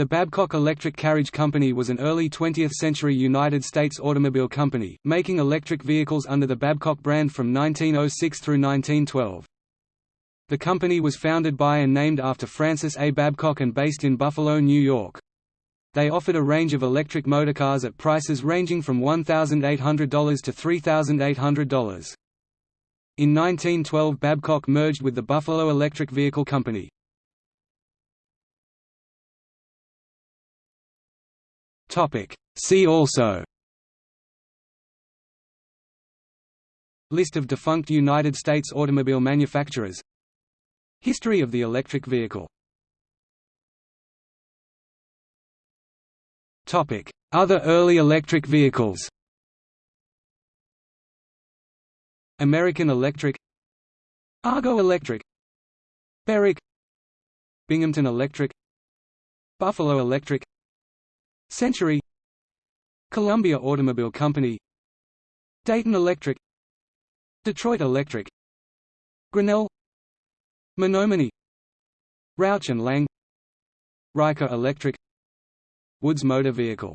The Babcock Electric Carriage Company was an early 20th-century United States automobile company, making electric vehicles under the Babcock brand from 1906 through 1912. The company was founded by and named after Francis A. Babcock and based in Buffalo, New York. They offered a range of electric motorcars at prices ranging from $1,800 to $3,800. In 1912 Babcock merged with the Buffalo Electric Vehicle Company. See also. List of defunct United States automobile manufacturers. History of the electric vehicle. Topic. Other early electric vehicles. American Electric. Argo Electric. Berwick Binghamton Electric. Buffalo Electric Century. Columbia Automobile Company. Dayton Electric. Detroit Electric. Grinnell. Menominee. Rauch and Lang. Riker Electric. Woods Motor Vehicle